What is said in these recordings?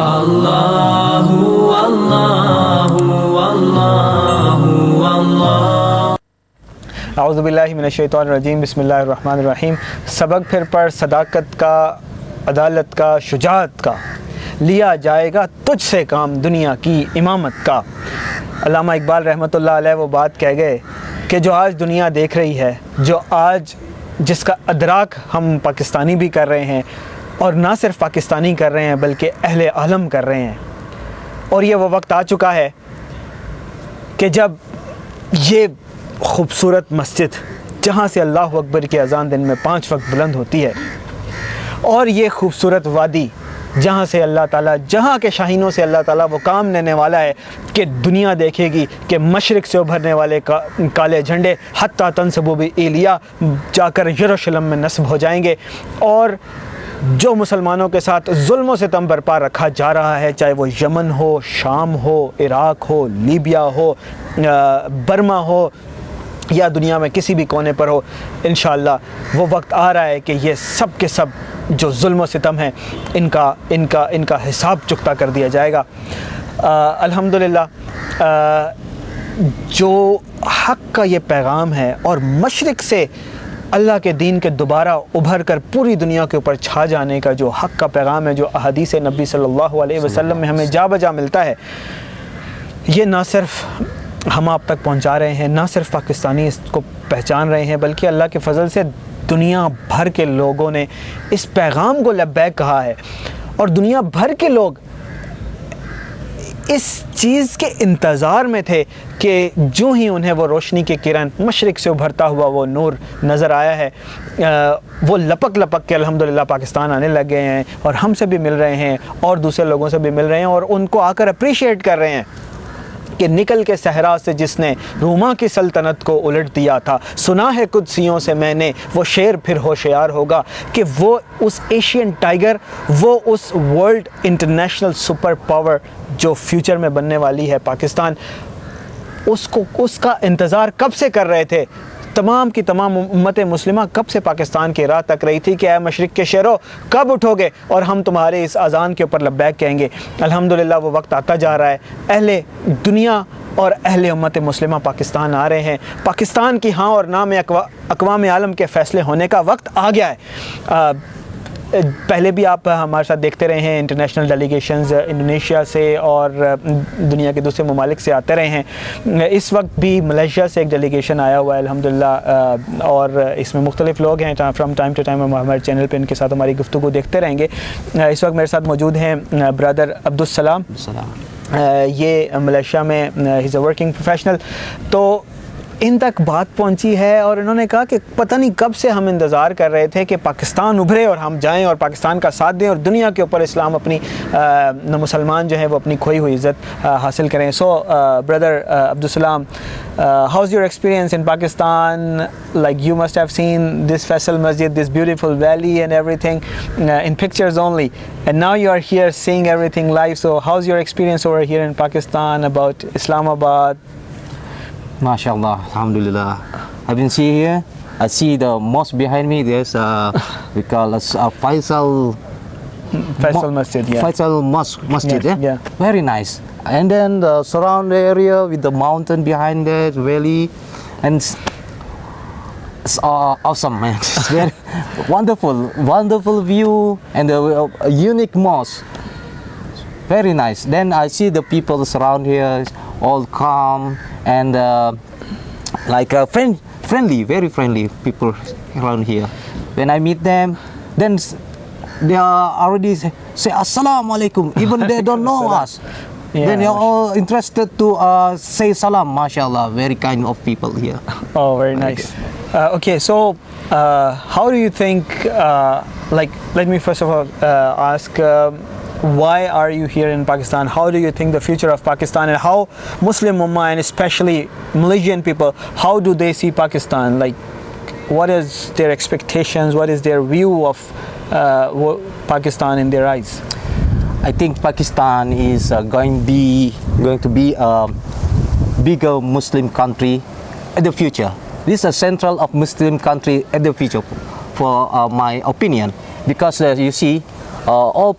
اعوذ باللہ من الشیطان الرجیم بسم اللہ الرحمن الرحیم سبق پھر پر صداقت کا عدالت کا شجاعت کا لیا جائے گا تجھ سے کام دنیا کی امامت کا علامہ اقبال رحمۃ اللہ علیہ وہ بات کہہ گئے کہ جو آج دنیا دیکھ رہی ہے جو آج جس کا ادراک ہم پاکستانی بھی کر رہے ہیں اور نہ صرف پاکستانی کر رہے ہیں بلکہ اہل عالم کر رہے ہیں اور یہ وہ وقت آ چکا ہے کہ جب یہ خوبصورت مسجد جہاں سے اللہ اکبر کے اذان دن میں پانچ وقت بلند ہوتی ہے اور یہ خوبصورت وادی جہاں سے اللہ تعالیٰ جہاں کے شاہینوں سے اللہ تعالیٰ وہ کام لینے والا ہے کہ دنیا دیکھے گی کہ مشرق سے ابھرنے والے کالے جھنڈے حتیٰ تنصب ایلیا جا کر یروشلم میں نصب ہو جائیں گے اور جو مسلمانوں کے ساتھ ظلم و ستم برپا رکھا جا رہا ہے چاہے وہ یمن ہو شام ہو عراق ہو لیبیا ہو برما ہو یا دنیا میں کسی بھی کونے پر ہو انشاءاللہ وہ وقت آ رہا ہے کہ یہ سب کے سب جو ظلم و ستم ہیں ان کا ان کا ان کا حساب چکتا کر دیا جائے گا الحمدللہ جو حق کا یہ پیغام ہے اور مشرق سے اللہ کے دین کے دوبارہ ابھر کر پوری دنیا کے اوپر چھا جانے کا جو حق کا پیغام ہے جو احادیث نبی صلی اللہ علیہ وسلم میں ہمیں جا بجا ملتا ہے یہ نہ صرف ہم آپ تک پہنچا رہے ہیں نہ صرف پاکستانی اس کو پہچان رہے ہیں بلکہ اللہ کے فضل سے دنیا بھر کے لوگوں نے اس پیغام کو لبیک کہا ہے اور دنیا بھر کے لوگ اس چیز کے انتظار میں تھے کہ جو ہی انہیں وہ روشنی کے کرن مشرق سے ابھرتا ہوا وہ نور نظر آیا ہے وہ لپک لپک کے الحمدللہ پاکستان آنے لگ گئے ہیں اور ہم سے بھی مل رہے ہیں اور دوسرے لوگوں سے بھی مل رہے ہیں اور ان کو آ کر اپریشیٹ کر رہے ہیں کہ نکل کے صحرا سے جس نے روما کی سلطنت کو الٹ دیا تھا سنا ہے قدسیوں سے میں نے وہ شعر پھر ہوشیار ہوگا کہ وہ اس ایشین ٹائیگر وہ اس ورلڈ انٹرنیشنل سپر پاور جو فیوچر میں بننے والی ہے پاکستان اس کو اس کا انتظار کب سے کر رہے تھے تمام کی تمام امت مسلمہ کب سے پاکستان کی راہ تک رہی تھی کہ اے مشرق کے شہروں کب اٹھو گے اور ہم تمہارے اس اذان کے اوپر لبیک کہیں گے الحمدللہ وہ وقت آتا جا رہا ہے اہل دنیا اور اہل امت مسلمہ پاکستان آ رہے ہیں پاکستان کی ہاں اور نام اقوام عالم کے فیصلے ہونے کا وقت آ گیا ہے پہلے بھی آپ ہمارے ساتھ دیکھتے رہے ہیں انٹرنیشنل ڈیلیگیشنز انڈونیشیا سے اور دنیا کے دوسرے ممالک سے آتے رہے ہیں اس وقت بھی ملیشیا سے ایک ڈیلیگیشن آیا ہوا ہے الحمدللہ اور اس میں مختلف لوگ ہیں فرام ٹائم ٹو ٹائم ہمارے چینل پہ ان کے ساتھ ہماری گفتگو دیکھتے رہیں گے اس وقت میرے ساتھ موجود ہیں برادر عبدالسلام یہ ملیشیا میں ہیز اے ورکنگ پروفیشنل تو ان تک بات پہنچی ہے اور انہوں نے کہا کہ پتہ نہیں کب سے ہم انتظار کر رہے تھے کہ پاکستان ابھرے اور ہم جائیں اور پاکستان کا ساتھ دیں اور دنیا کے اوپر اسلام اپنی مسلمان جو ہیں وہ اپنی کھوئی ہوئی عزت حاصل کریں so brother Abdulsalam how's your experience in Pakistan like you must have seen this Faisal Masjid this beautiful valley and everything in pictures only and now you are here seeing everything life so how's your experience over here in Pakistan about Islamabad MashaAllah. Alhamdulillah. I've been see here. I see the mosque behind me. There's a, we call us a Faisal. Faisal Masjid, yeah. Faisal Mosque, Masjid, yes, eh? yeah. Very nice. And then the surround area with the mountain behind that valley. And it's uh, awesome, man. It's very wonderful, wonderful view and a, a unique mosque. Very nice. Then I see the people around here. Friendly very friendly people when I then دینیزم ماشاء اللہ ویرینڈ of people nice okay so how do you think like Why are you here in Pakistan? How do you think the future of Pakistan, and how Muslim Ummah and especially Malaysian people, how do they see Pakistan? Like, what is their expectations? What is their view of uh, Pakistan in their eyes? I think Pakistan is uh, going to be a bigger Muslim country in the future. This is a central of Muslim country in the future, for uh, my opinion, because you see, all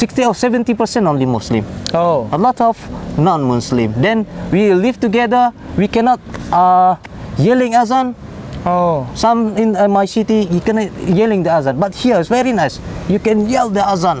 lot of non Muslim then live together as you doesn't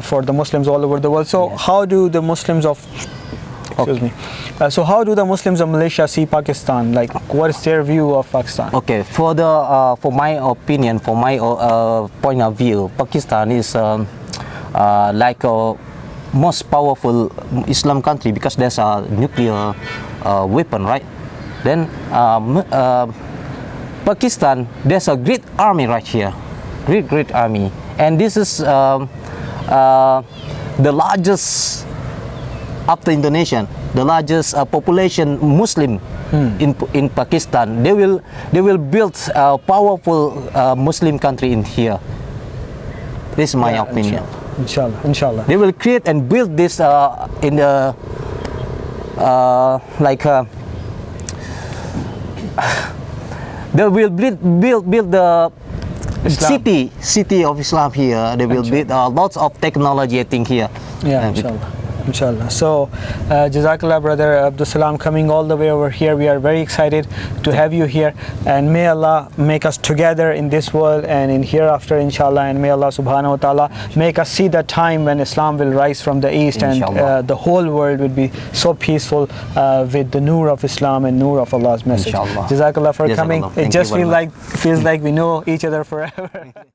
for the Muslim so how do the Muslims Malaysia see Pakistan for my opinion for my point of view Pakistan is like most powerful Islam country because this a nuclear weapon right then Pakistan this a great army Russia great great army and this is the largest of the Indo nation the largest population in Pakistan powerful country in his my opinion city of اسالیئر ان شاء اللہ so uh, جزاک اللہ brother Abdulsalam coming all the way over here we are very excited to have you here and may Allah make us together in this world and in hereafter ان شاء اللہ and may اللہ سبحانہ تعالیٰ make us see the time and Islam will rise from the east and the whole world would be so peaceful with the Noor of Islam and نور of اللہ